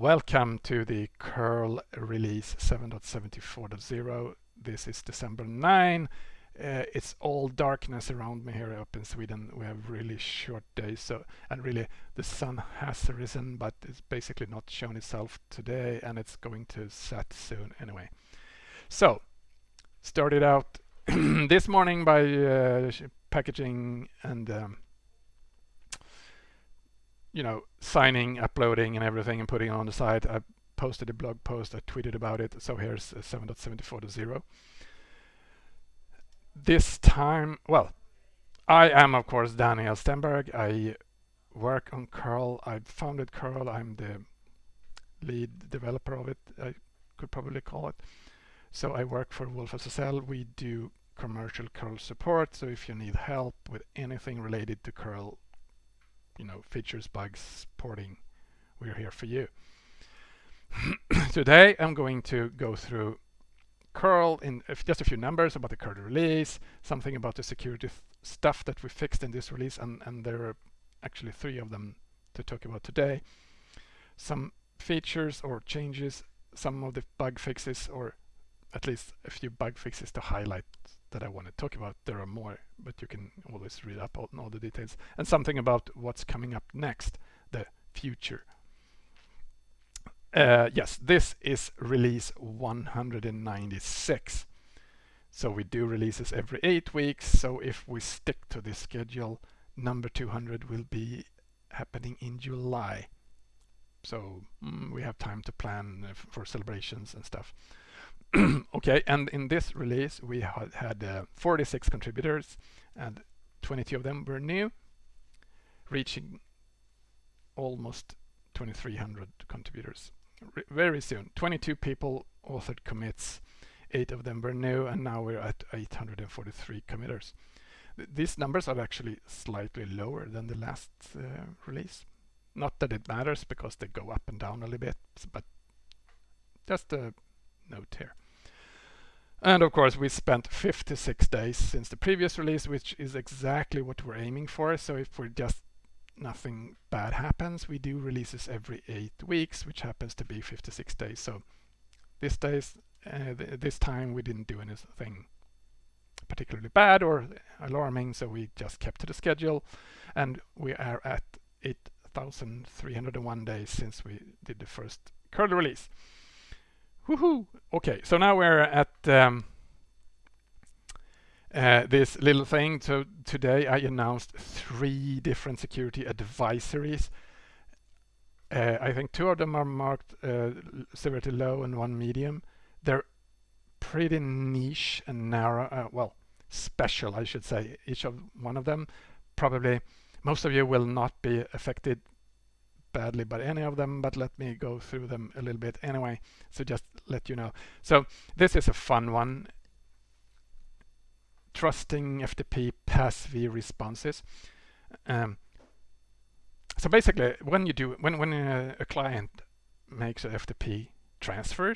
Welcome to the curl release 7.74.0. This is December 9. Uh, it's all darkness around me here up in Sweden. We have really short days, so and really the sun has risen, but it's basically not shown itself today, and it's going to set soon anyway. So, started out this morning by uh, packaging and um, you know, signing, uploading and everything and putting it on the site. I posted a blog post, I tweeted about it. So here's uh, 7.74.0. This time, well, I am of course Daniel Stenberg. I work on curl. I founded curl. I'm the lead developer of it. I could probably call it. So I work for wolfSSL. We do commercial curl support. So if you need help with anything related to curl, you know, features, bugs, porting, we're here for you. Today I'm going to go through curl in uh, just a few numbers about the curl release, something about the security stuff that we fixed in this release, and, and there are actually three of them to talk about today. Some features or changes, some of the bug fixes, or at least a few bug fixes to highlight that I want to talk about. There are more, but you can always read up on all the details. And something about what's coming up next, the future. Uh, yes, this is release 196. So we do releases every eight weeks. So if we stick to this schedule, number 200 will be happening in July. So mm, we have time to plan uh, for celebrations and stuff. okay, and in this release we had, had uh, 46 contributors and 22 of them were new, reaching almost 2300 contributors R very soon. 22 people authored commits, 8 of them were new, and now we're at 843 committers. Th these numbers are actually slightly lower than the last uh, release. Not that it matters because they go up and down a little bit, but just a note here. And of course, we spent 56 days since the previous release, which is exactly what we're aiming for. So if we're just nothing bad happens, we do releases every eight weeks, which happens to be 56 days. So this days, uh, th this time we didn't do anything particularly bad or alarming, so we just kept to the schedule, and we are at 8,301 days since we did the first curl release. Woohoo! Okay, so now we're at um, uh, this little thing. So today I announced three different security advisories. Uh, I think two of them are marked uh, severity low and one medium. They're pretty niche and narrow, uh, well, special, I should say, each of one of them. Probably most of you will not be affected badly by any of them, but let me go through them a little bit anyway. So just let you know. So this is a fun one. Trusting FTP PASV responses. Um, so basically, when you do when when a, a client makes a FTP transfer,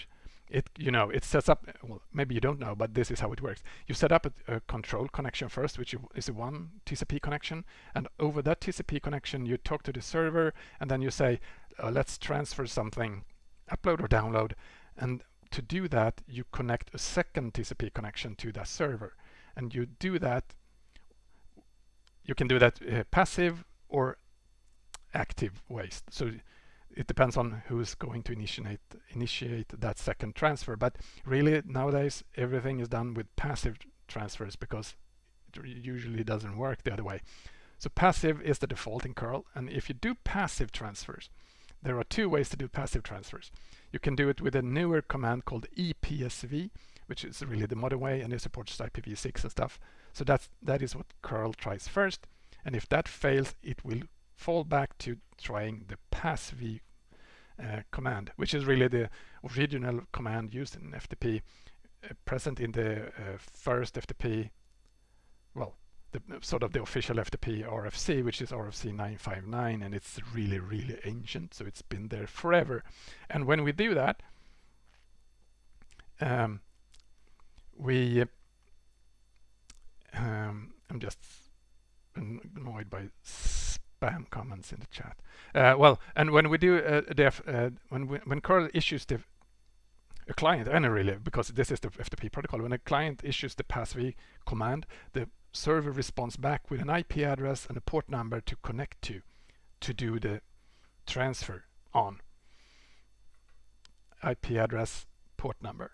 it you know it sets up well maybe you don't know but this is how it works you set up a, a control connection first which is one TCP connection and over that TCP connection you talk to the server and then you say uh, let's transfer something upload or download and to do that you connect a second TCP connection to that server and you do that you can do that uh, passive or active ways so it depends on who's going to initiate initiate that second transfer. But really nowadays everything is done with passive transfers because it usually doesn't work the other way. So passive is the default in curl and if you do passive transfers there are two ways to do passive transfers. You can do it with a newer command called EPSV which is really the modern way and it supports IPv6 and stuff. So that's that is what curl tries first and if that fails it will fall back to trying the PASV uh, command, which is really the original command used in FTP, uh, present in the uh, first FTP, the sort of the official FTP RFC, which is RFC 959, and it's really, really ancient, so it's been there forever. And when we do that, um, we, um, I'm just annoyed by spam comments in the chat. Uh, well, and when we do uh, def, uh, when we, when curl issues the a client, and really because this is the FTP protocol, when a client issues the PASV command, the server responds back with an IP address and a port number to connect to to do the transfer on. IP address, port number.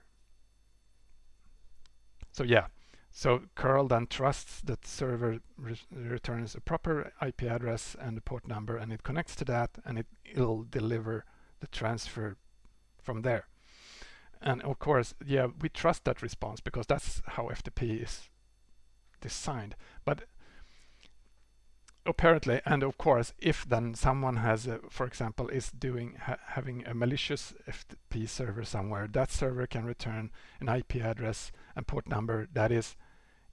So yeah, so curl then trusts that server re returns a proper IP address and a port number and it connects to that and it, it'll deliver the transfer from there. And of course, yeah, we trust that response because that's how FTP is designed. But apparently, and of course, if then someone has, a, for example, is doing ha having a malicious FTP server somewhere, that server can return an IP address and port number that is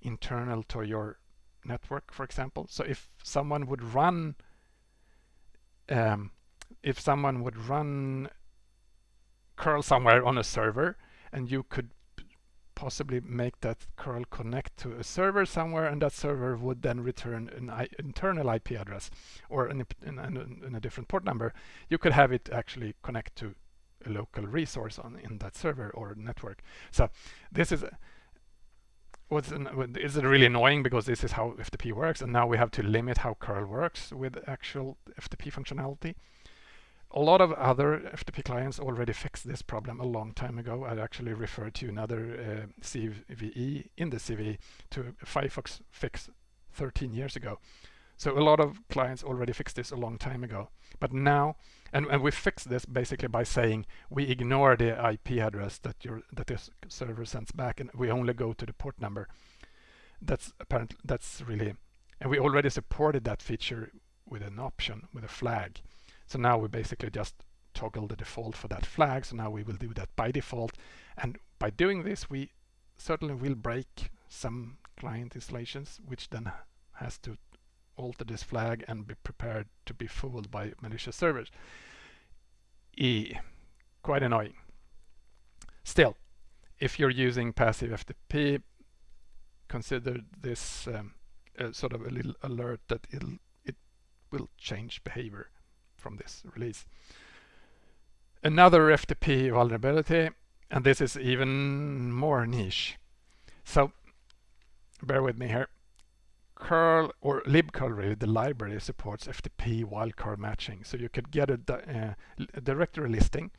internal to your network, for example. So if someone would run, um, if someone would run curl somewhere on a server, and you could possibly make that curl connect to a server somewhere and that server would then return an I internal IP address or in a, in, in a, different port number. You could have it actually connect to a local resource on in that server or network. So this is what's an, is it really annoying because this is how FTP works and now we have to limit how curl works with actual FTP functionality a lot of other FTP clients already fixed this problem a long time ago. I actually referred to another uh, CVE in the CVE to Firefox fix 13 years ago. So a lot of clients already fixed this a long time ago. But now, and, and we fixed this basically by saying we ignore the IP address that your that this server sends back, and we only go to the port number. That's apparently that's really, and we already supported that feature with an option with a flag. So now we basically just toggle the default for that flag. So now we will do that by default. And by doing this, we certainly will break some client installations, which then has to alter this flag and be prepared to be fooled by malicious servers. E, quite annoying. Still, if you're using passive FTP, consider this um, sort of a little alert that it'll, it will change behavior from this release. Another FTP vulnerability, and this is even more niche. So bear with me here. curl or libcurl really the library supports FTP wildcard matching so you could get a, uh, a directory listing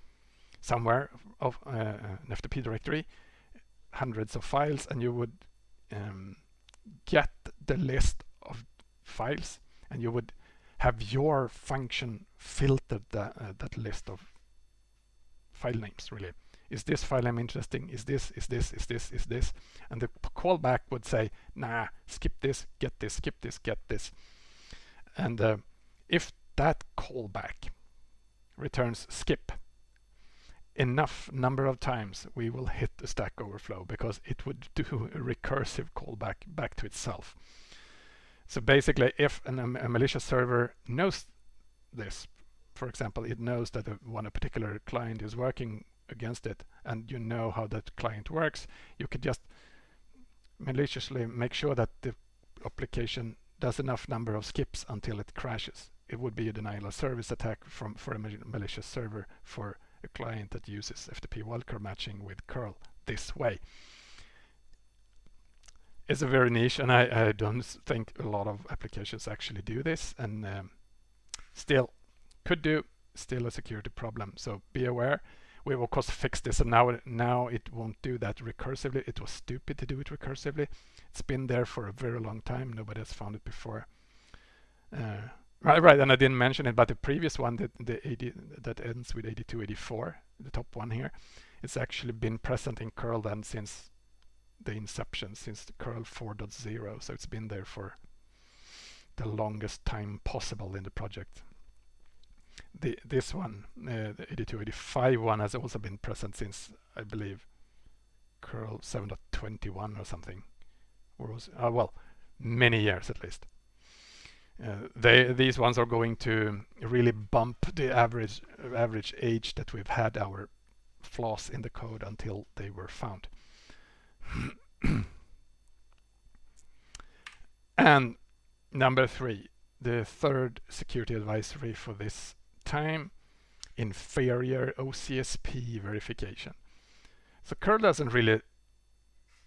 somewhere of uh, an FTP directory hundreds of files and you would um, get the list of files and you would have your function filtered the, uh, that list of file names really. Is this file name interesting? Is this, is this, is this, is this? And the callback would say, nah, skip this, get this, skip this, get this. And uh, if that callback returns skip enough number of times, we will hit the Stack Overflow because it would do a recursive callback back to itself. So basically, if an, um, a malicious server knows this, for example, it knows that a, one a particular client is working against it, and you know how that client works, you could just maliciously make sure that the application does enough number of skips until it crashes. It would be a denial of service attack from for a malicious server for a client that uses FTP wildcard matching with curl this way is a very niche and I, I, don't think a lot of applications actually do this and um, still could do still a security problem. So be aware we've of course fixed this and now now it won't do that recursively. It was stupid to do it recursively. It's been there for a very long time. Nobody has found it before. Uh, right right and I didn't mention it but the previous one that the 80 that ends with 8284 the top one here it's actually been present in curl then since the inception since the curl 4.0 so it's been there for the longest time possible in the project. The this one uh, the 8285 one has also been present since I believe curl 7.21 or something or was uh, well many years at least. Uh, they these ones are going to really bump the average average age that we've had our flaws in the code until they were found and number three, the third security advisory for this time, inferior OCSP verification. So curl doesn't really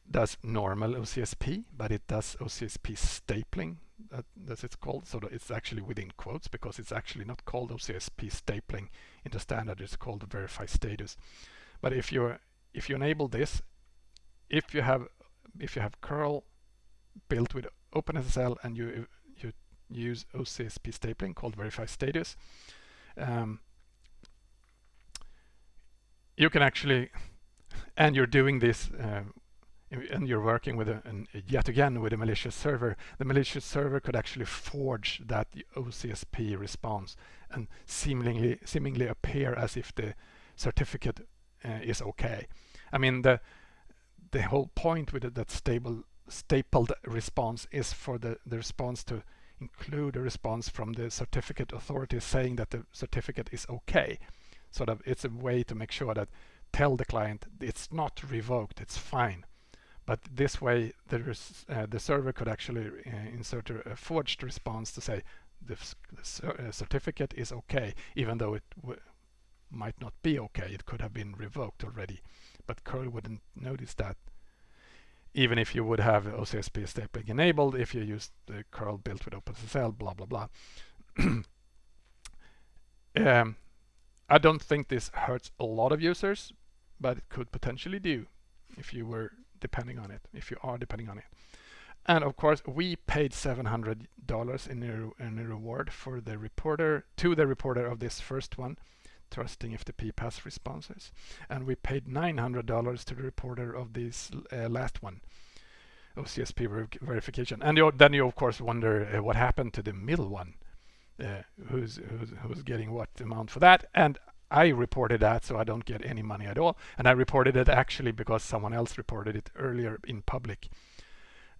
does normal OCSP, but it does OCSP stapling, that, that's it's called. So it's actually within quotes because it's actually not called OCSP stapling in the standard. It's called verify status. But if you if you enable this, if you have if you have curl built with OpenSSL and you you use OCSP stapling called verify status, um, you can actually and you're doing this uh, and you're working with a, an, yet again with a malicious server, the malicious server could actually forge that OCSP response and seemingly seemingly appear as if the certificate uh, is okay. I mean the the whole point with it, that stable stapled response is for the, the response to include a response from the certificate authority saying that the certificate is okay. Sort of it's a way to make sure that tell the client it's not revoked, it's fine. But this way, uh, the server could actually uh, insert a, a, forged response to say the, the uh, certificate is okay, even though it might not be okay. It could have been revoked already, but curl wouldn't notice that. Even if you would have OCSP stapling enabled, if you use the curl built with OpenSSL, blah blah blah. um, I don't think this hurts a lot of users, but it could potentially do if you were depending on it, if you are depending on it. And of course, we paid $700 in a, in a reward for the reporter, to the reporter of this first one, trusting FTP pass responses. And we paid $900 to the reporter of this uh, last one, OCSP ver verification. And you, then you of course wonder uh, what happened to the middle one, uh, who's, who's, who's getting what amount for that. And I reported that so I don't get any money at all. And I reported it actually because someone else reported it earlier in public.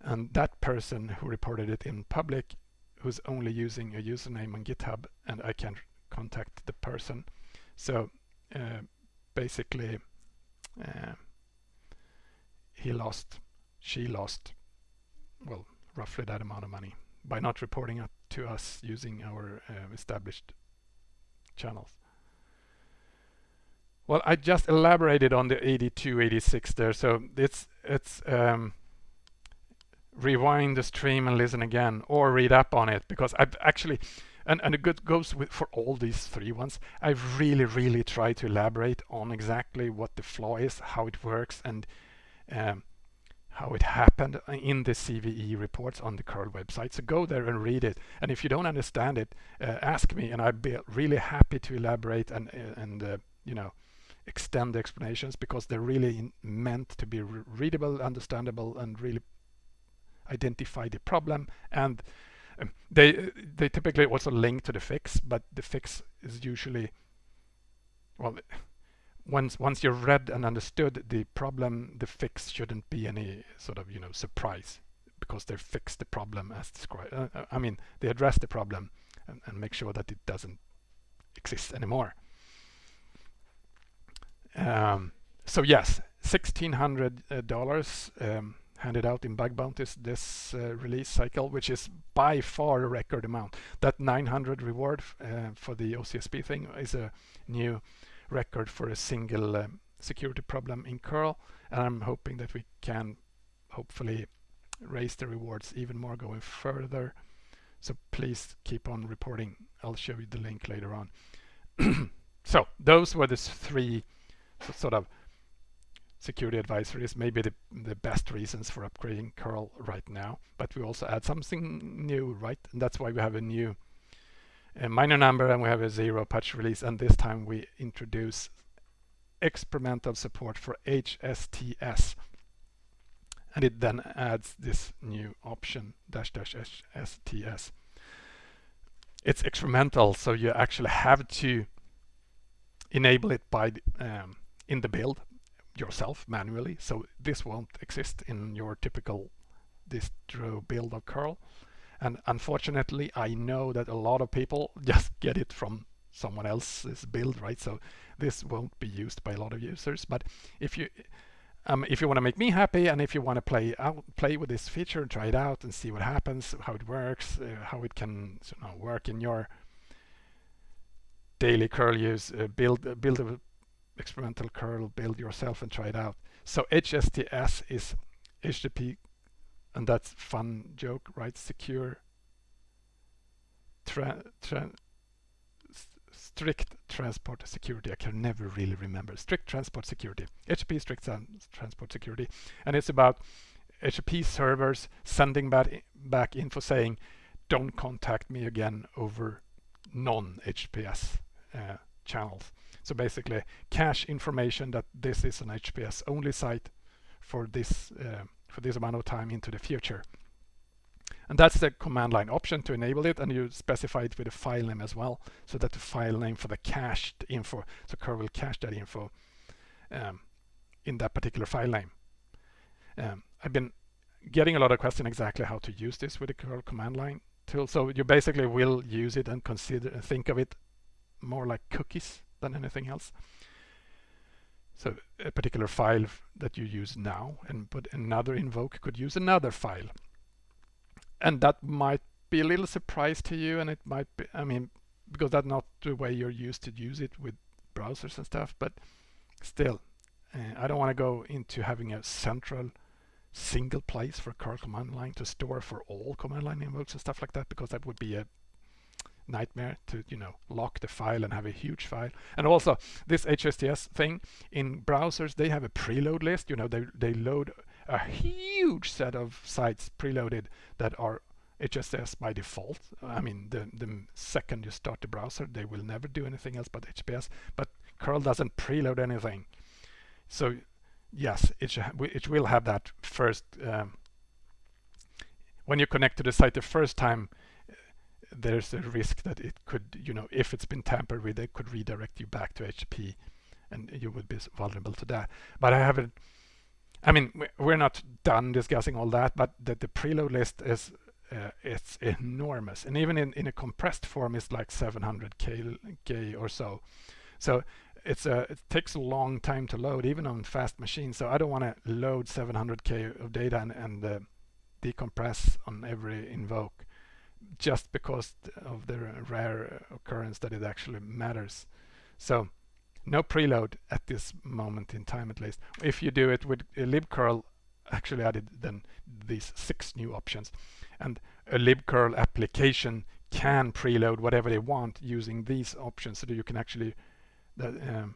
And that person who reported it in public who's only using a username on GitHub and I can contact the person. So uh, basically uh, he lost, she lost, well, roughly that amount of money by not reporting it to us using our uh, established channels. Well, I just elaborated on the 82, 86 there. So it's it's um, rewind the stream and listen again, or read up on it because I've actually, and and it goes with for all these three ones. I've really really try to elaborate on exactly what the flaw is, how it works, and um, how it happened in the CVE reports on the curl website. So go there and read it. And if you don't understand it, uh, ask me, and I'd be really happy to elaborate and and uh, you know extend the explanations because they're really meant to be re readable, understandable, and really identify the problem. And um, they they typically also link to the fix, but the fix is usually well. Once once you've read and understood the problem, the fix shouldn't be any sort of you know surprise because they fix the problem as described. Uh, uh, I mean, they address the problem and, and make sure that it doesn't exist anymore. Um, so yes, $1,600 um, handed out in bug bounties this uh, release cycle, which is by far a record amount. That 900 reward uh, for the OCSP thing is a new record for a single um, security problem in curl. And I'm hoping that we can hopefully raise the rewards even more going further. So please keep on reporting. I'll show you the link later on. so those were the three sort of security advisories maybe the, the best reasons for upgrading curl right now but we also add something new right? And that's why we have a new a minor number and we have a zero patch release. And this time we introduce experimental support for HSTS and it then adds this new option dash dash HSTS it's experimental so you actually have to enable it by um, in the build yourself manually. So this won't exist in your typical distro build of curl. And unfortunately, I know that a lot of people just get it from someone else's build, right? So this won't be used by a lot of users. But if you, um, if you want to make me happy and if you want to play out, play with this feature, try it out and see what happens, how it works, uh, how it can you know, work in your daily curl use, uh, build uh, build a experimental curl, build yourself and try it out. So HSTS is HTTP, and that's fun joke, right? Secure, tra, tra strict transport security. I can never really remember. Strict transport security. HTTP strict transport security. And it's about HTTP servers sending back, back info saying, don't contact me again over non-HTTPS uh, channels. So basically cache information that this is an HTTPS only site for this uh, for this amount of time into the future. And that's the command line option to enable it and you specify it with a file name as well so that the file name for the cached info, so curl will cache that info um, in that particular file name. Um, I've been getting a lot of questions exactly how to use this with the curl command line tool. So you basically will use it and consider and think of it more like cookies than anything else. So a particular file that you use now and but another invoke could use another file and that might be a little surprise to you and it might be I mean because that's not the way you're used to use it with browsers and stuff but still uh, I don't want to go into having a central single place for curl command line to store for all command line invokes and stuff like that because that would be a nightmare to you know lock the file and have a huge file and also this HSTS thing in browsers they have a preload list you know they, they load a huge set of sites preloaded that are HSTS by default. I mean, the, the second you start the browser, they will never do anything else but HTTPS, but curl doesn't preload anything. So yes, it, it will have that first, um, when you connect to the site the first time, there's a risk that it could, you know, if it's been tampered with, it could redirect you back to HTTP and you would be vulnerable to that. But I haven't I mean, we're not done discussing all that, but the, the preload list is uh, it's enormous, and even in, in a compressed form, it's like 700k k or so. So it's a it takes a long time to load, even on fast machines. So I don't want to load 700k of data and, and uh, decompress on every invoke just because of the rare occurrence that it actually matters. So no preload at this moment in time at least. If you do it with libcurl, actually added then these six new options. And a libcurl application can preload whatever they want using these options so that you can actually um,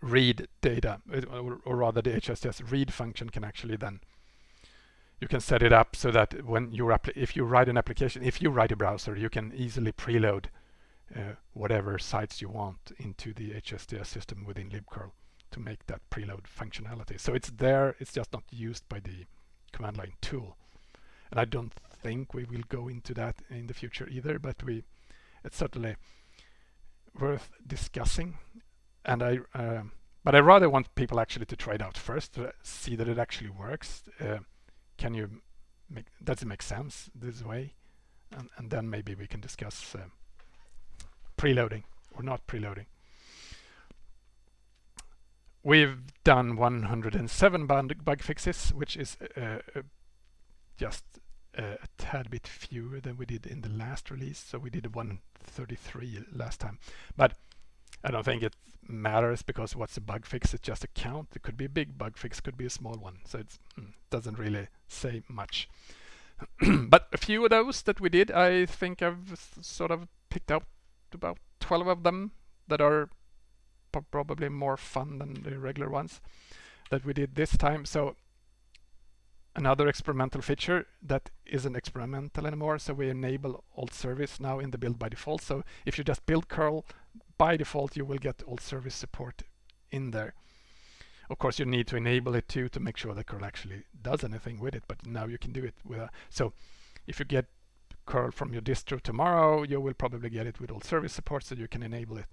read data, or, or, rather the HSTS read function can actually then you can set it up so that when you if you write an application, if you write a browser, you can easily preload uh, whatever sites you want into the HSTS system within libcurl to make that preload functionality. So it's there, it's just not used by the command line tool. And I don't think we will go into that in the future either, but we it's certainly worth discussing. And I, uh, but I rather want people actually to try it out first to see that it actually works. Uh, can you make does it make sense this way? And, and then maybe we can discuss uh, preloading or not preloading. We've done 107 bug fixes, which is uh, uh, just a tad bit fewer than we did in the last release. So we did 133 last time. But I don't think it matters because what's a bug fix? It's just a count. It could be a big bug fix, could be a small one. So it mm, doesn't really say much. but a few of those that we did, I think I've sort of picked out about 12 of them that are probably more fun than the regular ones that we did this time. So another experimental feature that isn't experimental anymore. So we enable alt service now in the build by default. So if you just build curl by default, you will get alt service support in there. Of course, you need to enable it too to make sure that curl actually does anything with it. But now you can do it with a, so if you get curl from your distro tomorrow, you will probably get it with alt service support so you can enable it.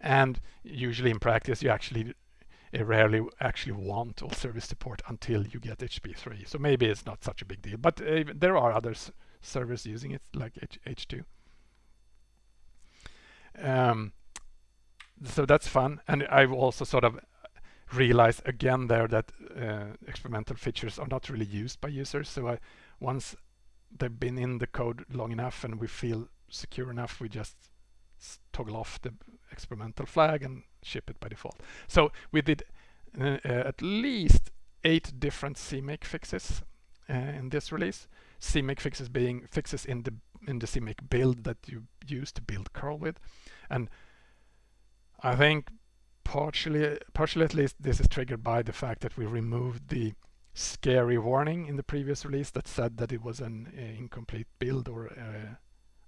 And usually in practice, you actually uh, rarely actually want alt service support until you get HP3 So maybe it's not such a big deal, but uh, there are other servers using it like H 2 Um, so that's fun. And I've also sort of realize again there that uh, experimental features are not really used by users. So I, once they've been in the code long enough and we feel secure enough, we just toggle off the experimental flag and ship it by default. So we did uh, uh, at least eight different CMake fixes uh, in this release. CMake fixes being fixes in the in the CMake build that you use to build curl with, and I think partially, partially at least, this is triggered by the fact that we removed the scary warning in the previous release that said that it was an uh, incomplete build or uh,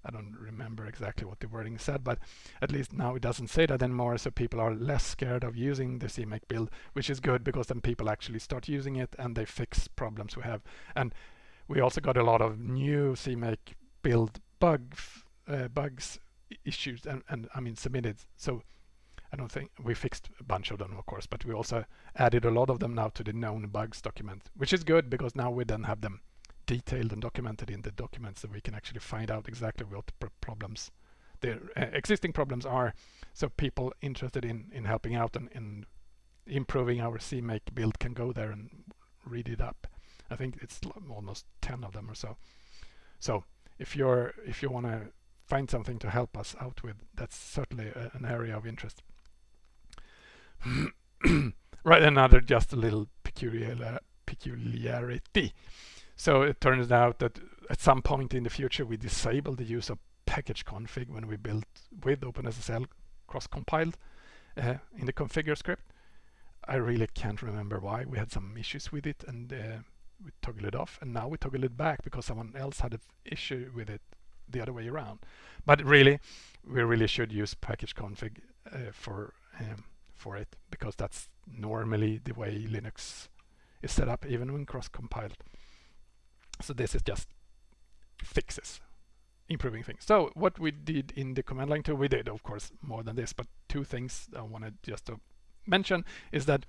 I don't remember exactly what the wording said, but at least now it doesn't say that anymore, so people are less scared of using the CMake build, which is good because then people actually start using it and they fix problems we have. And we also got a lot of new CMake build bug, uh, bugs issues and, and I mean submitted. So I don't think we fixed a bunch of them, of course, but we also added a lot of them now to the known bugs document, which is good because now we then have them detailed and documented in the documents so we can actually find out exactly what the problems, the uh, existing problems are. So people interested in, in helping out and in improving our CMake build can go there and read it up. I think it's almost 10 of them or so. So if you're if you want to find something to help us out with, that's certainly a, an area of interest. right, another just a little peculiar, peculiarity. So it turns out that at some point in the future we disable the use of package config when we build with OpenSSL cross-compiled uh, in the configure script. I really can't remember why. We had some issues with it and uh, we toggle it off and now we toggle it back because someone else had an issue with it the other way around. But really, we really should use package config uh, for um, for it because that's normally the way Linux is set up even when cross-compiled. So this is just fixes, improving things. So what we did in the command line tool, we did of course more than this, but two things I wanted just to mention is that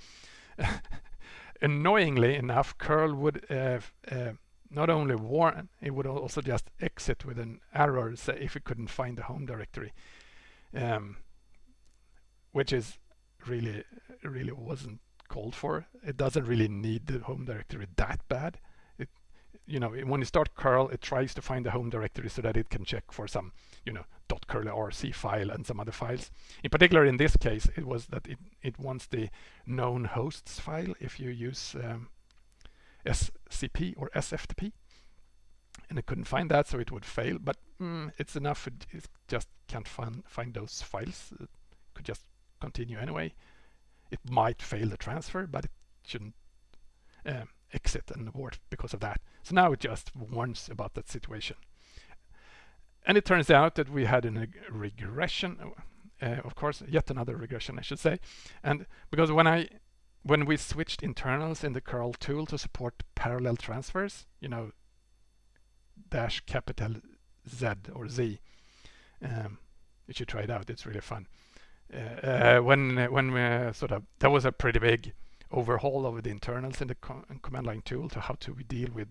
annoyingly enough, curl would uh, uh, not only warn, it would also just exit with an error say if it couldn't find the home directory, um, which is really, really wasn't called for. It doesn't really need the home directory that bad. It, you know, when you start curl, it tries to find the home directory so that it can check for some, you know, .curlrc file and some other files. In particular, in this case, it was that it, it wants the known hosts file if you use um, SCP or SFTP. And it couldn't find that, so it would fail. But mm, it's enough. It, it, just can't find, find those files. It could just continue anyway. It might fail the transfer, but it shouldn't um, exit and abort because of that. So now it just warns about that situation. And it turns out that we had a regression, uh, of course, yet another regression, I should say. And because when I when we switched internals in the curl tool to support parallel transfers, you know, dash capital Z or Z, um, you should try it out. It's really fun. Uh, uh, when when we sort of that was a pretty big overhaul of the internals in the com command line tool to how to deal with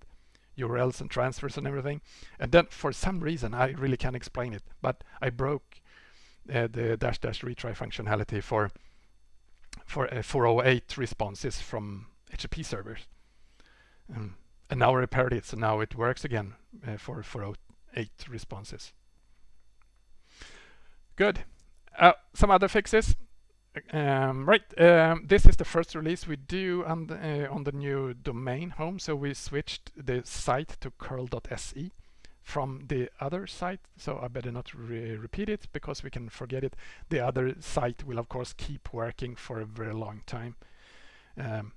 URLs and transfers and everything. And then for some reason, I really can't explain it, but I broke uh, the dash dash retry functionality for for uh, 408 responses from HTTP servers. Um, and now I repaired it, so now it works again uh, for 408 responses. Good. Uh, some other fixes. Um, right, um, this is the first release we do on the, uh, on the new domain home. So we switched the site to curl.se from the other site. So I better not re repeat it because we can forget it. The other site will of course keep working for a very long time. Um,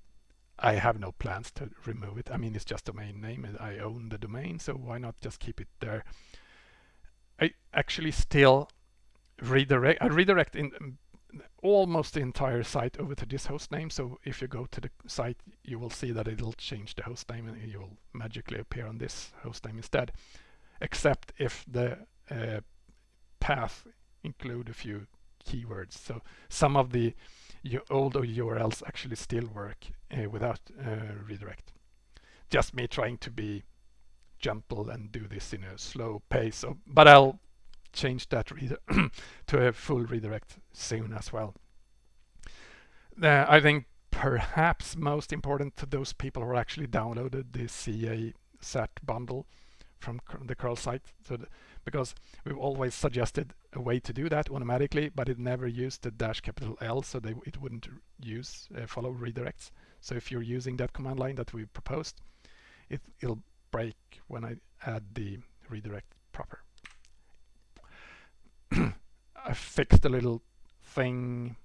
I have no plans to remove it. I mean, it's just domain name and I own the domain, so why not just keep it there? I actually still redirect, I redirect in almost the entire site over to this host name. So if you go to the site, you will see that it'll change the host name and you will magically appear on this host name instead, except if the uh, path include a few keywords. So some of the old URLs actually still work uh, without uh, redirect. Just me trying to be gentle and do this in a slow pace. So, but I'll change that to a full redirect soon as well. Uh, I think perhaps most important to those people who actually downloaded the CA set bundle from the curl site. So the, because we've always suggested a way to do that automatically, but it never used the dash capital L, so they, it wouldn't use uh, follow redirects. So if you're using that command line that we proposed, it, it'll break when I add the redirect proper. I fixed a little thing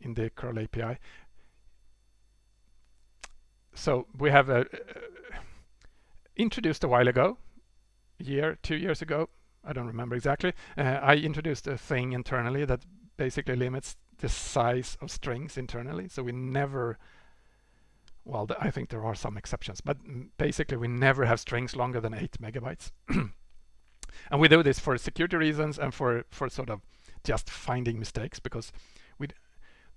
in the curl API. So we have a, uh, introduced a while ago, year, two years ago, I don't remember exactly, uh, I introduced a thing internally that basically limits the size of strings internally. So we never, well, I think there are some exceptions, but basically we never have strings longer than eight megabytes. and we do this for security reasons and for, for sort of just finding mistakes because we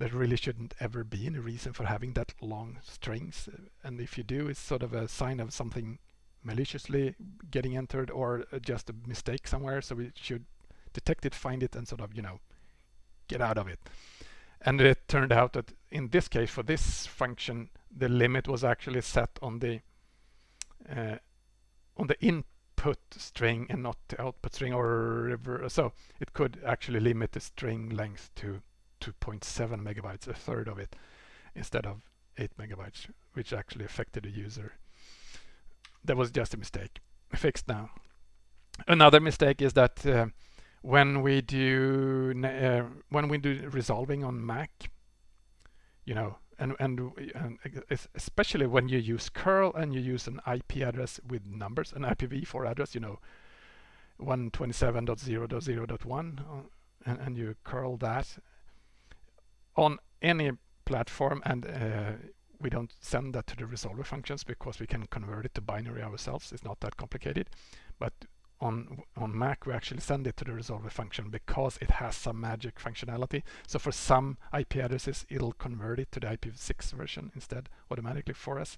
there really shouldn't ever be any reason for having that long strings. And if you do, it's sort of a sign of something maliciously getting entered or just a mistake somewhere. So we should detect it, find it, and sort of, you know, get out of it. And it turned out that in this case, for this function, the limit was actually set on the uh, on the input string and not the output string or. So it could actually limit the string length to 2.7 megabytes, a third of it, instead of 8 megabytes, which actually affected the user that was just a mistake. Fixed now. Another mistake is that uh, when we do uh, when we do resolving on Mac, you know, and, and, and especially when you use curl and you use an IP address with numbers, an IPv4 address, you know, 127.0.0.1, uh, and, and you curl that on any platform and uh, we don't send that to the resolver functions because we can convert it to binary ourselves. It's not that complicated. But on on Mac, we actually send it to the resolver function because it has some magic functionality. So for some IP addresses, it'll convert it to the IPv6 version instead automatically for us.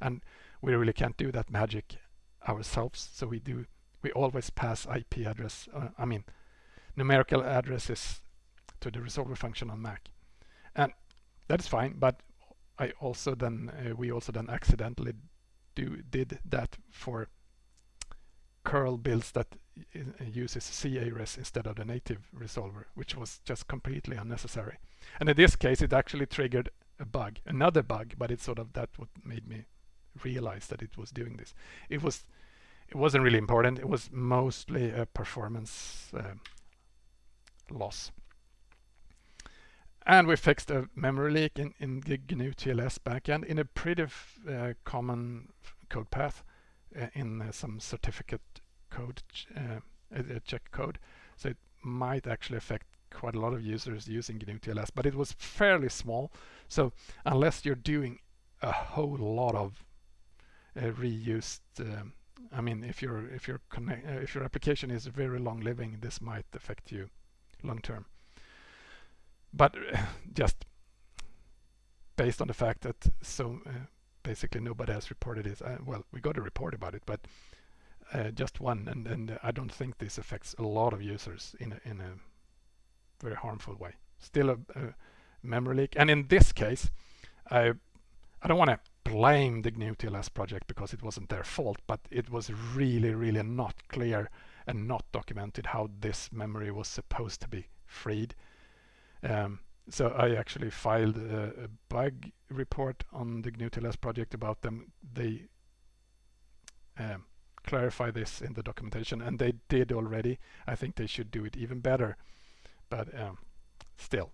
And we really can't do that magic ourselves. So we do we always pass IP address, uh, I mean numerical addresses to the resolver function on Mac. And that is fine, but I also then uh, we also then accidentally do did that for curl builds that uh, uses c-ares instead of the native resolver, which was just completely unnecessary. And in this case, it actually triggered a bug, another bug, but it's sort of that what made me realize that it was doing this. It was it wasn't really important. It was mostly a performance uh, loss. And we fixed a memory leak in, in the GnuTLS backend in a pretty uh, common code path in uh, some certificate code, uh, check code. So it might actually affect quite a lot of users using GnuTLS, but it was fairly small. So unless you're doing a whole lot of uh, reused, um, I mean, if your if your connect, uh, if your application is very long living, this might affect you long term but just based on the fact that so uh, basically nobody has reported it. Uh, well, we got a report about it, but uh, just one, and, and I don't think this affects a lot of users in a, in a very harmful way. Still a, a memory leak, and in this case, I I don't want to blame the GnuTLS project because it wasn't their fault, but it was really, really not clear and not documented how this memory was supposed to be freed. Um, so I actually filed a, a, bug report on the GnuTLS project about them. They um, clarify this in the documentation and they did already. I think they should do it even better. But um, still,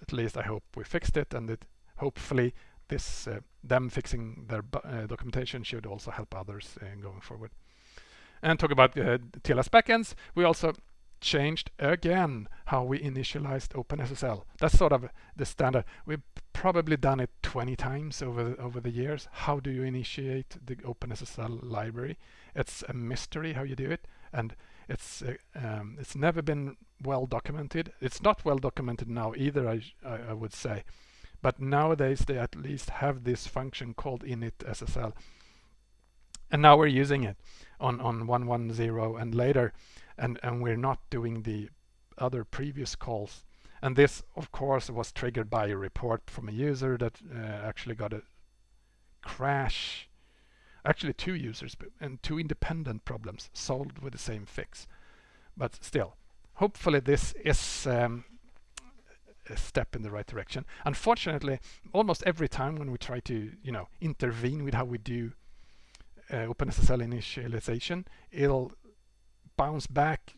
at least I hope we fixed it and hopefully this uh, them fixing their uh, documentation should also help others uh, going forward. And talk about uh, TLS backends, we also changed again how we initialized OpenSSL. That's sort of the standard. We've probably done it 20 times over over the years. How do you initiate the OpenSSL library? It's a mystery how you do it, and it's uh, um, it's never been well documented. It's not well documented now either. I I, I would say, but nowadays they at least have this function called init SSL, and now we're using it on on 110 and later and and we're not doing the other previous calls And this, of course, was triggered by a report from a user that uh, actually got a crash. Actually, two users and two independent problems solved with the same fix. But still, hopefully this is um, a step in the right direction. Unfortunately, almost every time when we try to, you know, intervene with how we do uh, OpenSSL initialization, it'll bounce back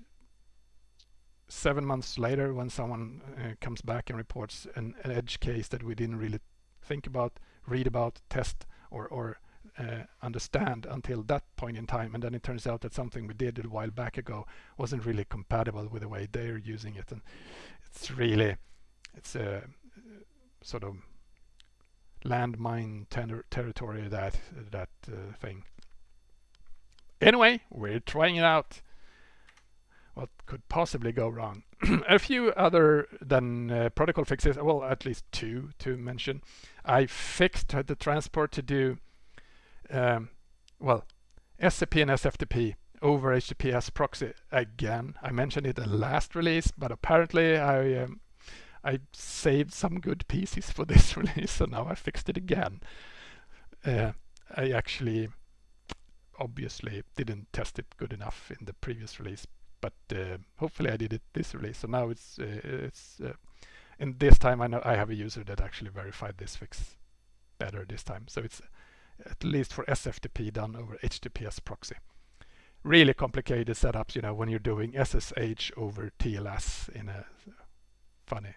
seven months later when someone uh, comes back and reports an, an, edge case that we didn't really think about, read about, test, or, or uh, understand until that point in time. And then it turns out that something we did a while back ago wasn't really compatible with the way they're using it. And it's really, it's a sort of landmine ter territory that that uh, thing. Anyway, we're trying it out what could possibly go wrong. a few other than uh, protocol fixes, well, at least two to mention. I fixed the transport to do, um, well, SCP and SFTP over HTTPS proxy again. I mentioned it in the last release, but apparently I um, I saved some good pieces for this release, so now I fixed it again. Uh, I actually obviously didn't test it good enough in the previous release, but uh, hopefully I did it this release. So now it's uh, it's uh, and this time I know I have a user that actually verified this fix better this time. So it's at least for SFTP done over HTTPS proxy. Really complicated setups, you know, when you're doing SSH over TLS in a funny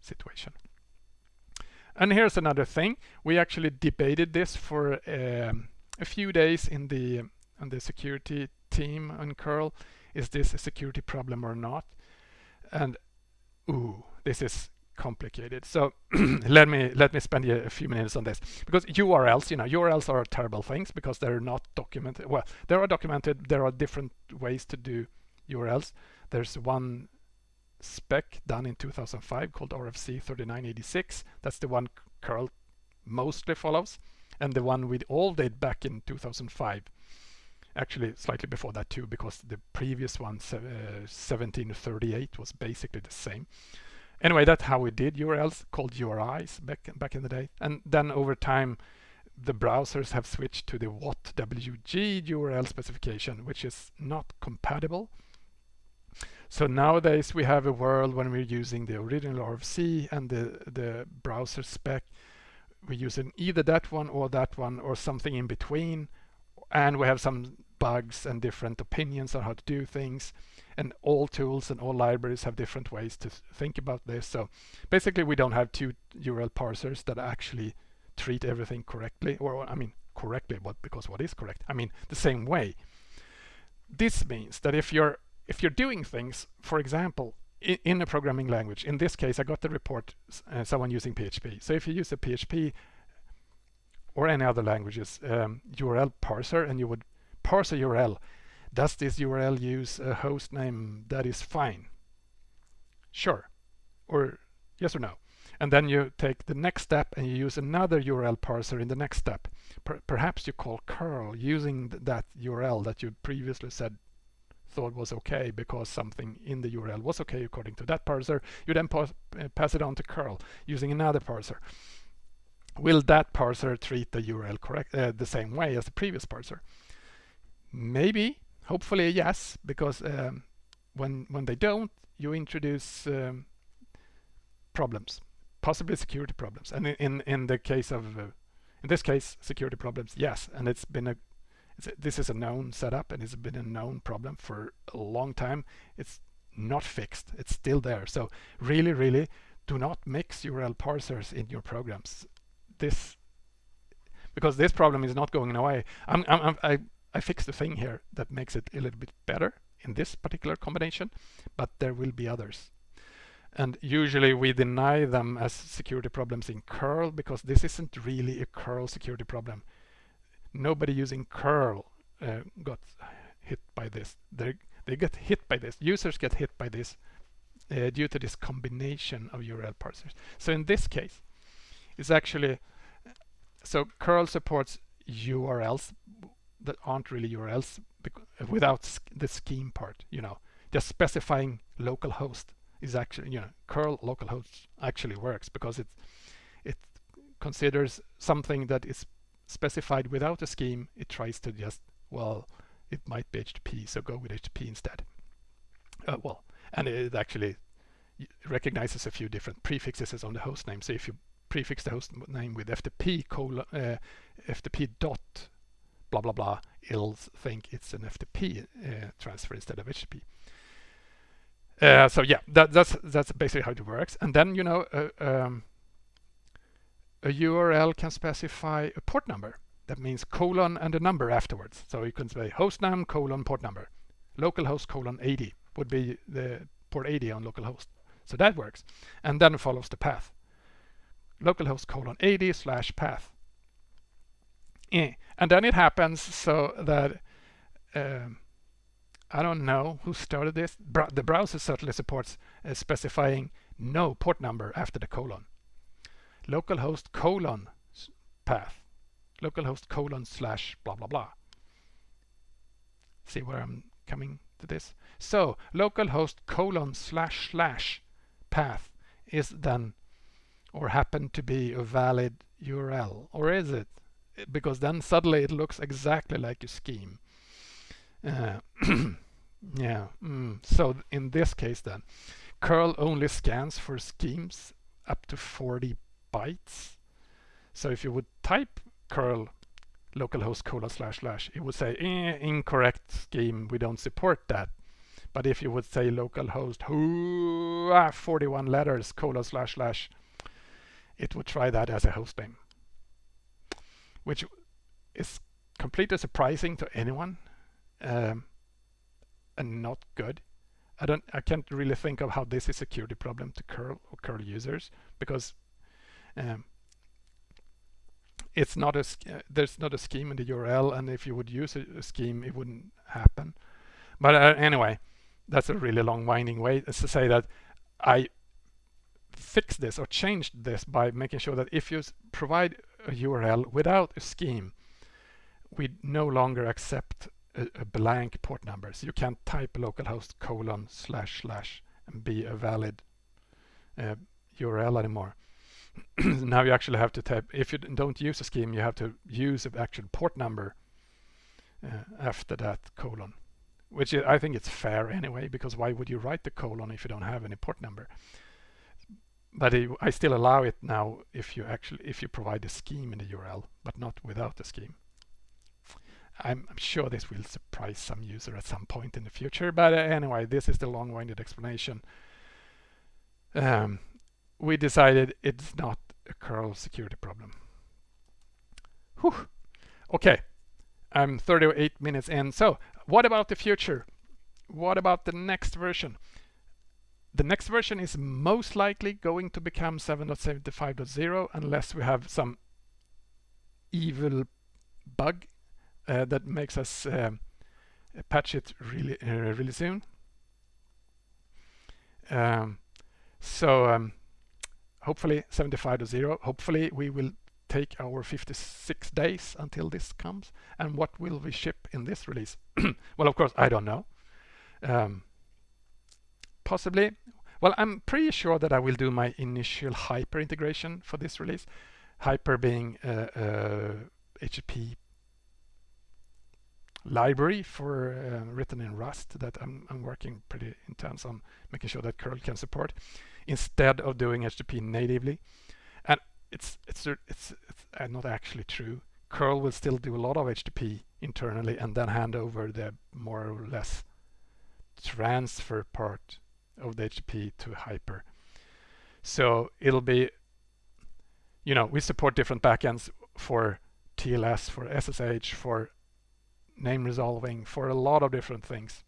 situation. And here's another thing. We actually debated this for um, a few days in the on the security team on curl is this a security problem or not? And ooh, this is complicated. So let me let me spend a few minutes on this because URLs, you know, URLs are terrible things because they're not documented. Well, they are documented. There are different ways to do URLs. There's one spec done in 2005 called RFC 3986. That's the one curl mostly follows, and the one we all did back in 2005 actually slightly before that too because the previous one uh, 1738 was basically the same. Anyway that's how we did urls called uris back back in the day. And then over time the browsers have switched to the WhatWG URL specification which is not compatible. So nowadays we have a world when we're using the original RFC and the the browser spec we're using either that one or that one or something in between. And we have some bugs and different opinions on how to do things. And all tools and all libraries have different ways to think about this. So basically we don't have two URL parsers that actually treat everything correctly or I mean correctly but because what is correct I mean the same way. This means that if you're if you're doing things for example in, a programming language in this case I got the report uh, someone using PHP so if you use a PHP or any other languages um, URL parser and you would parse a URL. Does this URL use a host name that is fine? Sure. Or yes or no. And then you take the next step and you use another URL parser in the next step. Per perhaps you call curl using th that URL that you previously said thought was okay because something in the URL was okay according to that parser. You then pass, uh, pass it on to curl using another parser will that parser treat the URL correct uh, the same way as the previous parser? Maybe, hopefully yes, because um, when when they don't, you introduce um, problems, possibly security problems. And in in the case of uh, in this case, security problems, yes, and it's been a, this is a known setup and it's been a known problem for a long time. It's not fixed. It's still there. So really, really do not mix URL parsers in your programs this because this problem is not going away. I'm, I'm, i I fixed the thing here that makes it a little bit better in this particular combination, but there will be others. And usually we deny them as security problems in curl because this isn't really a curl security problem. Nobody using curl uh, got hit by this. They they get hit by this. Users get hit by this uh, due to this combination of URL parsers. So in this case, it's actually so curl supports URLs that aren't really URLs without the scheme part, you know, just specifying localhost is actually, you know, curl localhost actually works because it it considers something that is specified without a scheme. It tries to just, well, it might be HTTP, so go with HTTP instead. Uh, well, and it actually recognizes a few different prefixes on the host name. So if you prefix the host name with FTP colon, uh, FTP dot blah blah blah, it'll think it's an FTP uh, transfer instead of HTTP. Uh, so yeah, that, that's that's basically how it works. And then you know uh, um, a URL can specify a port number. That means colon and a number afterwards. So you can say hostname colon port number. Localhost colon 80 would be the port 80 on localhost. So that works. And then follows the path. Localhost colon 80 slash path. Eh. And then it happens so that um, I don't know who started this. Bra the browser certainly supports uh, specifying no port number after the colon. Localhost colon path. Localhost colon slash blah blah blah. See where I'm coming to this? So localhost colon slash slash path is then or happen to be a valid URL or is it because then suddenly it looks exactly like a scheme uh, yeah mm. so in this case then curl only scans for schemes up to 40 bytes. So if you would type curl localhost colon slash slash it would say eh, incorrect scheme. We don't support that. But if you would say localhost ah, 41 letters colon slash slash, it would try that as a host name, which is completely surprising to anyone um, and not good. I don't, I can't really think of how this is a security problem to curl or curl users because um, it's not a uh, there's not a scheme in the URL, and if you would use a, a scheme, it wouldn't happen. But uh, anyway, that's a really long winding way to say that I fixed this or changed this by making sure that if you provide a URL without a scheme, we no longer accept a, a blank port number. So you can't type localhost colon slash slash and be a valid uh, URL anymore. now you actually have to type, if you don't use a scheme, you have to use the actual port number uh, after that colon which I think it's fair anyway, because why would you write the colon if you don't have any port number? But it, I still allow it now if you actually if you provide a scheme in the URL, but not without the scheme. I'm, I'm sure this will surprise some user at some point in the future, but uh, anyway, this is the long-winded explanation. Um, we decided it's not a curl security problem. Whew. Okay, I'm 38 minutes in. So what about the future? What about the next version? The next version is most likely going to become 7.75.0 unless we have some evil bug uh, that makes us um, patch it really uh, really soon. Um, so um, hopefully 75.0. to 0. Hopefully we will take our 56 days until this comes and what will we ship in this release well of course I don't know um, possibly well I'm pretty sure that I will do my initial hyper integration for this release hyper being a, a HTTP library for uh, written in Rust that I'm, I'm working pretty intense on making sure that curl can support instead of doing HTTP natively and it's it's it's, it's uh, not actually true. curl will still do a lot of HTTP internally and then hand over the more or less transfer part of the HTTP to Hyper. So it'll be, you know, we support different backends for TLS, for SSH, for name resolving, for a lot of different things.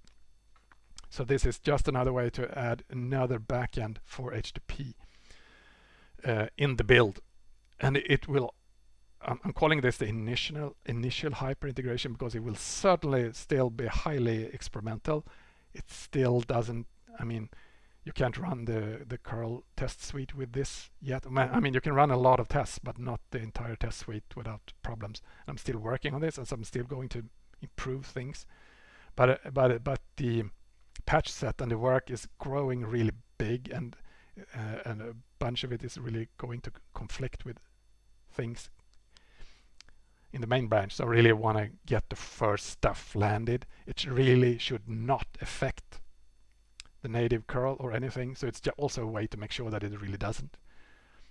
So this is just another way to add another backend for HTTP uh, in the build and it will I'm calling this the initial initial hyper integration because it will certainly still be highly experimental. It still doesn't. I mean, you can't run the the curl test suite with this yet. I mean, you can run a lot of tests, but not the entire test suite without problems. I'm still working on this, and so I'm still going to improve things. But but but the patch set and the work is growing really big and uh, and a bunch of it is really going to conflict with things in the main branch. So I really want to get the first stuff landed. It really should not affect the native curl or anything. So it's also a way to make sure that it really doesn't.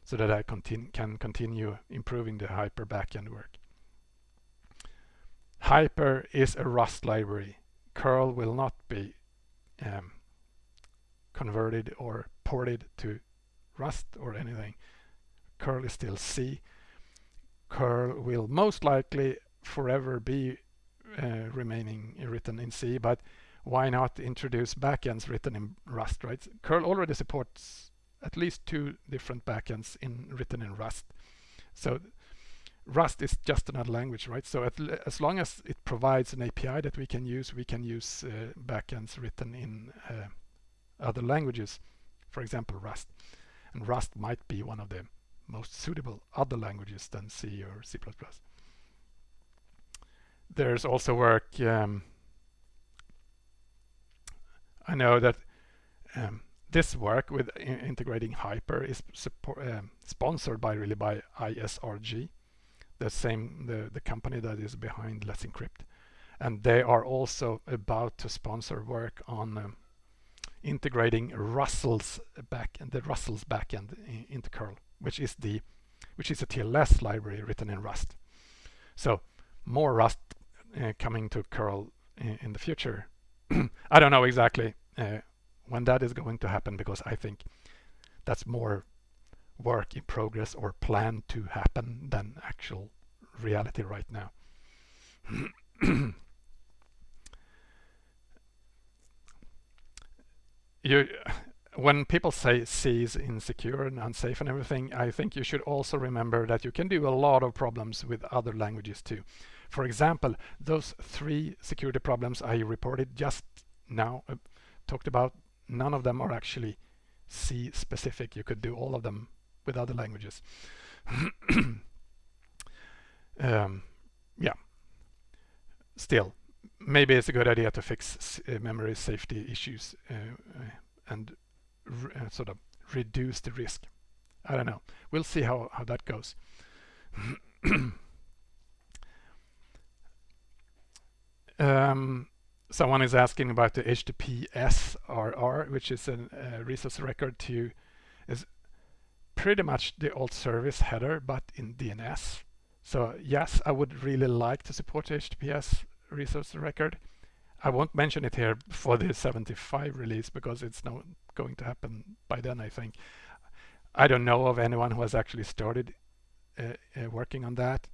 So that I continue, can continue improving the Hyper backend work. Hyper is a Rust library. Curl will not be um, converted or ported to Rust or anything. Curl is still C. Curl will most likely forever be uh, remaining written in C, but why not introduce backends written in Rust, right? Curl already supports at least two different backends in written in Rust. So Rust is just another language, right? So as long as it provides an API that we can use, we can use uh, backends written in uh, other languages, for example, Rust. And Rust might be one of the most suitable other languages than C or C++. There's also work, um, I know that um, this work with integrating Hyper is um, sponsored by really by ISRG the same the, the company that is behind Let's Encrypt. And they are also about to sponsor work on um, integrating rustls backend, the rustls backend into curl, which is the which is a TLS library written in Rust. So more Rust uh, coming to curl in, in the future. I don't know exactly uh, when that is going to happen because I think that's more work in progress or planned to happen than actual reality right now. you, when people say C is insecure and unsafe and everything, I think you should also remember that you can do a lot of problems with other languages too. For example, those three security problems I reported just now, uh, talked about, none of them are actually C specific. You could do all of them with other languages. um, yeah. Still, maybe it's a good idea to fix uh, memory safety issues uh, uh and uh, sort of reduce the risk. I don't know. We'll see how, how that goes. um, someone is asking about the HTTPS RR, which is a uh, resource record to is pretty much the old service header, but in DNS. So yes, I would really like to support HTTPS resource record. I won't mention it here for the 75 release because it's not going to happen by then, I think. I don't know of anyone who has actually started uh, uh, working on that.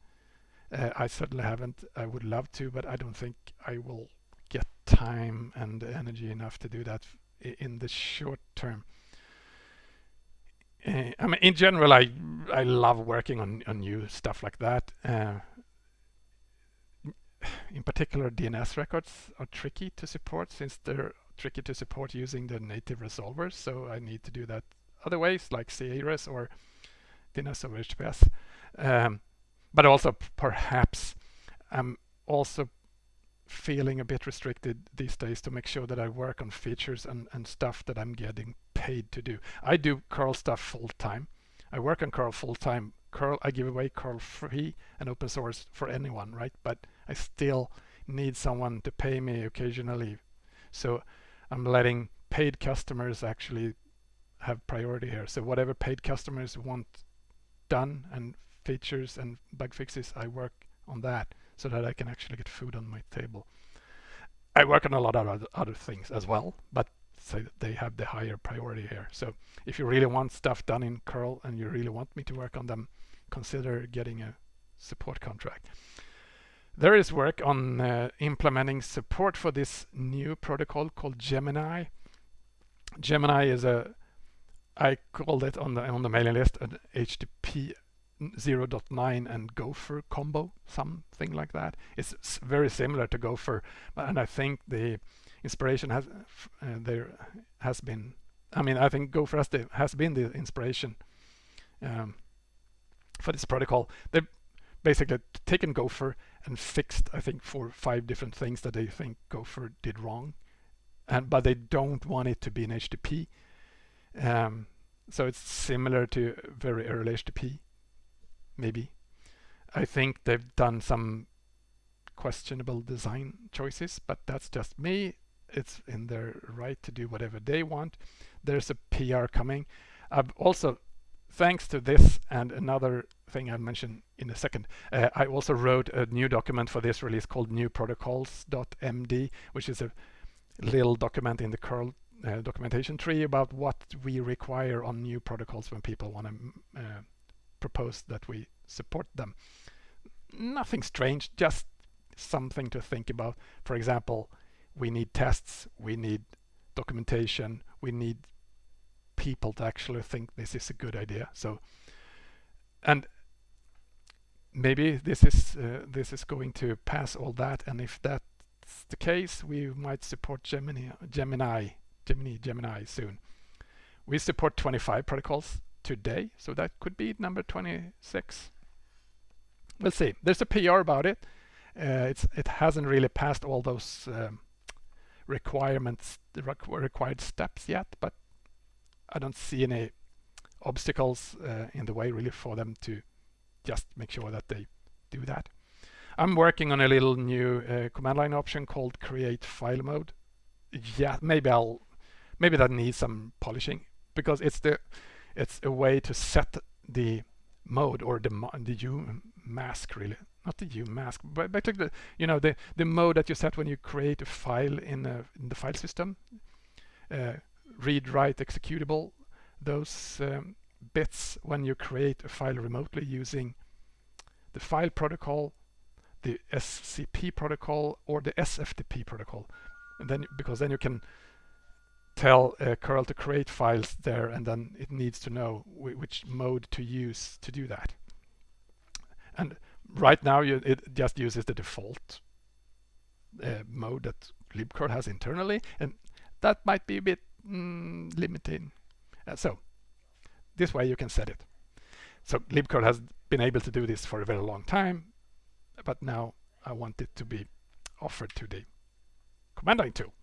Uh, I certainly haven't. I would love to, but I don't think I will get time and energy enough to do that in the short term. Uh, I mean, in general, I I love working on on new stuff like that. Uh, in particular, DNS records are tricky to support since they're tricky to support using the native resolvers. So I need to do that other ways, like c-ares or DNS over HTTPS. Um, but also perhaps I'm also feeling a bit restricted these days to make sure that I work on features and, and stuff that I'm getting paid to do. I do curl stuff full time. I work on curl full time. Curl, I give away curl free and open source for anyone, right? But I still need someone to pay me occasionally. So I'm letting paid customers actually have priority here. So whatever paid customers want done and features and bug fixes, I work on that so that I can actually get food on my table. I work on a lot of other things as well, but so they have the higher priority here. So if you really want stuff done in curl and you really want me to work on them, consider getting a support contract. There is work on uh, implementing support for this new protocol called Gemini. Gemini is a, I called it on the on the mailing list, an HTTP 0.9 and Gopher combo, something like that. It's very similar to Gopher, and I think the inspiration has uh, there has been. I mean, I think Gopher has, been the inspiration um, for this protocol. They've basically taken Gopher and fixed, I think, four five different things that they think Gopher did wrong, and but they don't want it to be an HTTP Um, so it's similar to very early HTTP, maybe. I think they've done some questionable design choices, but that's just me. It's in their right to do whatever they want. There's a PR coming. I've also, thanks to this and another thing I'll mention in a second, uh, I also wrote a new document for this release called newprotocols.md, which is a little document in the curl uh, documentation tree about what we require on new protocols when people want to uh, propose that we support them. Nothing strange, just something to think about. For example, we need tests, we need documentation, we need people to actually think this is a good idea. So, and maybe this is uh, this is going to pass all that, and if that's the case, we might support Gemini, Gemini, Gemini, Gemini soon. We support 25 protocols today, so that could be number 26. We'll see. There's a PR about it. Uh, it's it hasn't really passed all those um, requirements, the required steps yet, but I don't see any obstacles uh, in the way really for them to just make sure that they do that. I'm working on a little new uh, command line option called create file mode. Yeah, maybe I'll maybe that needs some polishing because it's the it's a way to set the mode or the the U mask really not the mask but basically the you know the the mode that you set when you create a file in, a, in the file system. Uh, read write executable those um, bits when you create a file remotely using the file protocol the SCP protocol or the SFTP protocol. And then because then you can tell uh, curl to create files there and then it needs to know which mode to use to do that. And right now you, it just uses the default uh, mode that libcurl has internally and that might be a bit mm, limiting. Uh, so this way you can set it. So libcurl has been able to do this for a very long time but now I want it to be offered to the command line tool.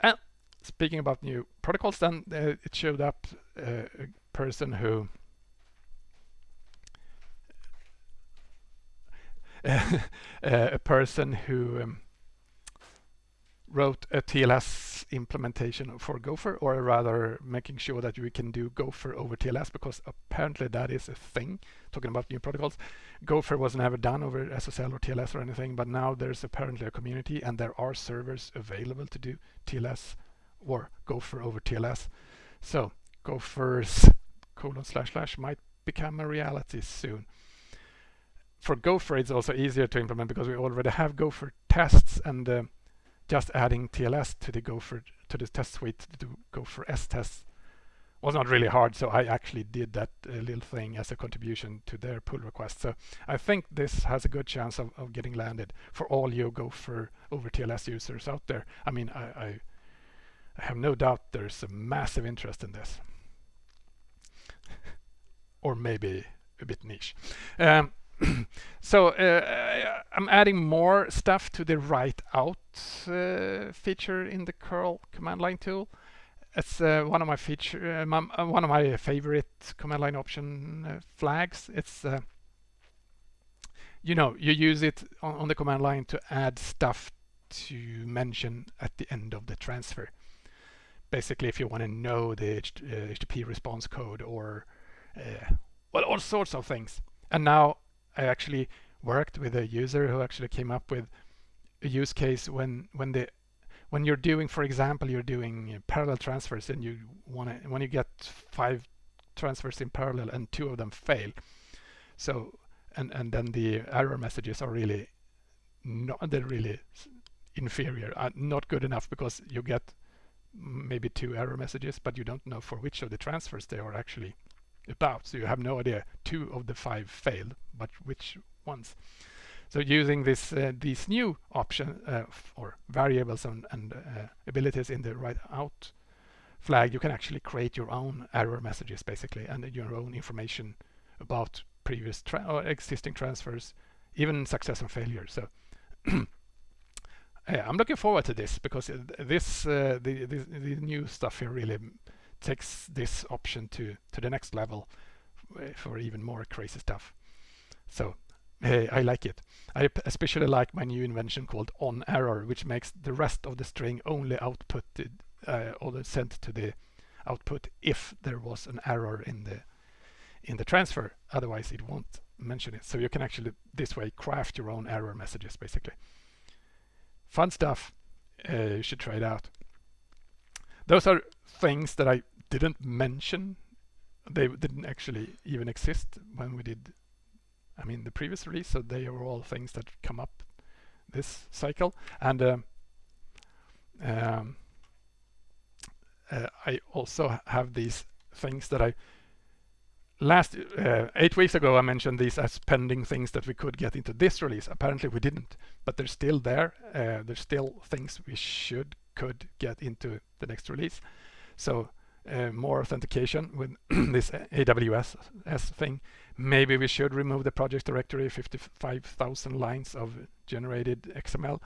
And speaking about new protocols, then uh, it showed up uh, a person who a person who um, wrote a TLS implementation for Gopher, or rather making sure that we can do Gopher over TLS, because apparently that is a thing, talking about new protocols. Gopher was never done over SSL or TLS or anything, but now there's apparently a community and there are servers available to do TLS or Gopher over TLS. So Gopher's colon slash slash might become a reality soon. For Gopher, it's also easier to implement because we already have Gopher tests and uh, just adding TLS to the Gopher to the test suite to do Gopher S tests was not really hard. So I actually did that uh, little thing as a contribution to their pull request. So I think this has a good chance of, of getting landed for all you Gopher over TLS users out there. I mean, I, I I have no doubt there's a massive interest in this. or maybe a bit niche. Um, so uh, I'm adding more stuff to the write out uh, feature in the curl command line tool. It's uh, one of my feature, uh, my, uh, one of my favorite command line option uh, flags. It's you know you use it on, on the command line to add stuff to mention at the end of the transfer basically if you want to know the HTTP uh, response code or uh, well all sorts of things and now I actually worked with a user who actually came up with a use case when when the when you're doing for example you're doing parallel transfers and you want to when you get five transfers in parallel and two of them fail. So and and then the error messages are really not they're really inferior uh, not good enough because you get maybe two error messages, but you don't know for which of the transfers they are actually about. So you have no idea. Two of the five failed, but which ones? So using this uh, these new option uh, or variables and, and uh, abilities in the write out flag, you can actually create your own error messages basically and your own information about previous or existing transfers, even success and failure. So I'm looking forward to this because this uh, the, the, the new stuff here really takes this option to to the next level uh, for even more crazy stuff. So hey, I like it. I especially like my new invention called on error, which makes the rest of the string only outputted uh, or sent to the output if there was an error in the in the transfer. Otherwise, it won't mention it. So you can actually this way craft your own error messages, basically. Fun stuff. Uh, you should try it out. Those are things that I didn't mention. They didn't actually even exist when we did, I mean, the previous release. So they are all things that come up this cycle. And um, um, uh, I also have these things that I last uh, eight weeks ago I mentioned these as pending things that we could get into this release. Apparently we didn't, but they're still there. Uh, there's still things we should could get into the next release. So uh, more authentication with this AWS S thing. Maybe we should remove the project directory, 55,000 lines of generated XML,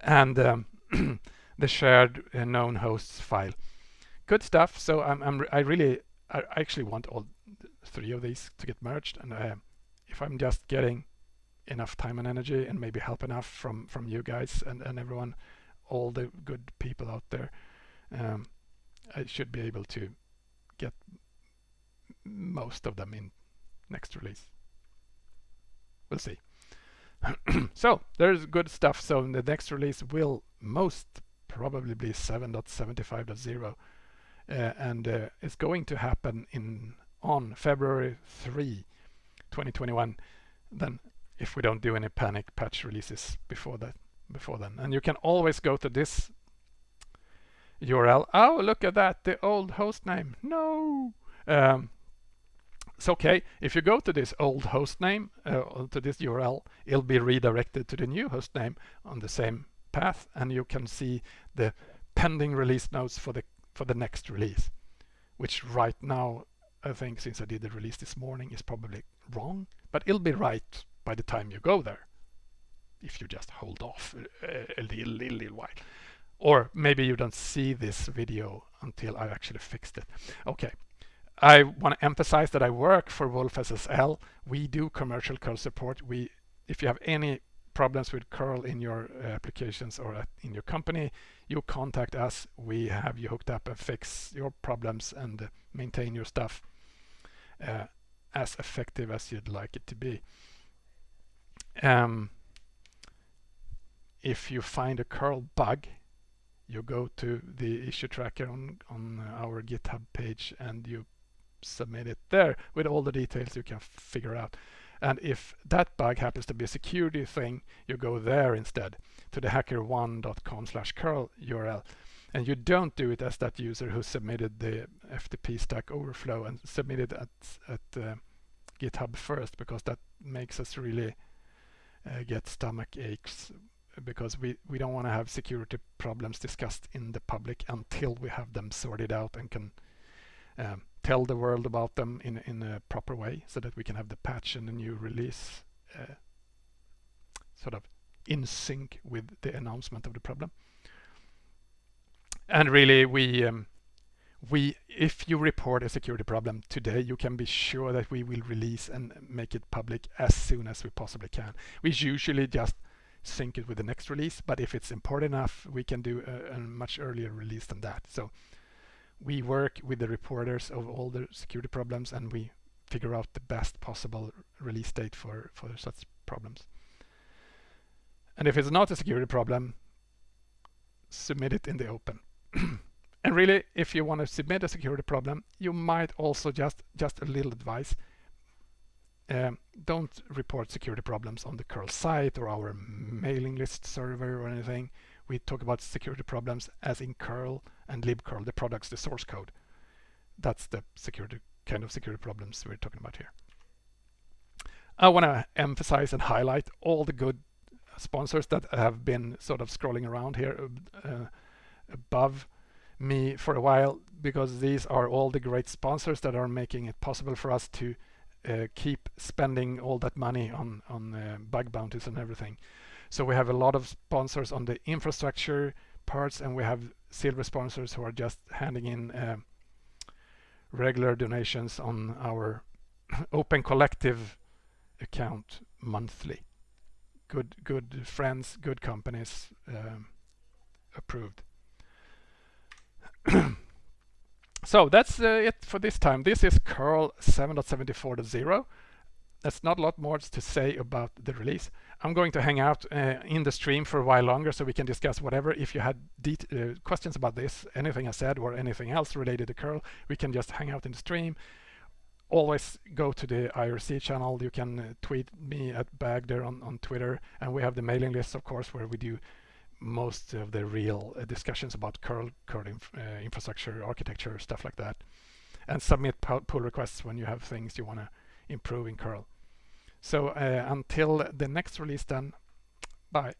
and um, the shared uh, known hosts file. Good stuff. So I'm, I'm I really I actually want all three of these to get merged, and uh, if I'm just getting enough time and energy and maybe help enough from from you guys and, and everyone all the good people out there um, I should be able to get most of them in next release. We'll see. So there's good stuff. So the next release will most probably be 7.75.0 uh, and uh, it's going to happen in on February 3 2021 then if we don't do any panic patch releases before that before then. And you can always go to this URL oh look at that the old host name. No. Um, it's okay. If you go to this old host name uh, to this URL it'll be redirected to the new host name on the same path and you can see the pending release notes for the for the next release which right now I think since I did the release this morning is probably wrong but it'll be right by the time you go there if you just hold off a, a little, little, little while. Or maybe you don't see this video until I actually fixed it. Okay, I want to emphasize that I work for wolfSSL. We do commercial curl support. We, if you have any problems with curl in your uh, applications or in your company, you contact us. We have you hooked up and fix your problems and maintain your stuff uh, as effective as you'd like it to be. Um, if you find a curl bug, you go to the issue tracker on, on our GitHub page and you submit it there with all the details you can figure out. And if that bug happens to be a security thing, you go there instead to the hackerone.com slash curl URL. And you don't do it as that user who submitted the FTP Stack Overflow and submitted at, at uh, GitHub first, because that makes us really uh, get stomach aches because we, we don't want to have security problems discussed in the public until we have them sorted out and can um, tell the world about them in, in a proper way so that we can have the patch and the new release uh, sort of in sync with the announcement of the problem. And really we um, we if you report a security problem today you can be sure that we will release and make it public as soon as we possibly can. We usually just sync it with the next release. But if it's important enough, we can do a, a much earlier release than that. So we work with the reporters of all the security problems and we figure out the best possible release date for, for such problems. And if it's not a security problem, submit it in the open. and really, if you want to submit a security problem, you might also just, just a little advice, um, don't report security problems on the curl site or our mailing list server or anything. We talk about security problems as in curl and libcurl, the products, the source code. That's the security kind of security problems we're talking about here. I want to emphasize and highlight all the good sponsors that have been sort of scrolling around here uh, above me for a while because these are all the great sponsors that are making it possible for us to keep spending all that money on on uh, bug bounties and everything. So we have a lot of sponsors on the infrastructure parts, and we have silver sponsors who are just handing in uh, regular donations on our Open Collective account monthly. Good, good friends, good companies um, approved. so that's uh, it for this time. This is curl 7.74.0. That's not a lot more to say about the release. I'm going to hang out uh, in the stream for a while longer so we can discuss whatever. If you had uh, questions about this, anything I said or anything else related to curl, we can just hang out in the stream. Always go to the IRC channel. You can uh, tweet me at Bagder on, on Twitter. And we have the mailing list, of course, where we do most of the real uh, discussions about curl, curl inf uh, infrastructure, architecture, stuff like that. And submit pull requests when you have things you want to improve in curl. So uh, until the next release then, bye.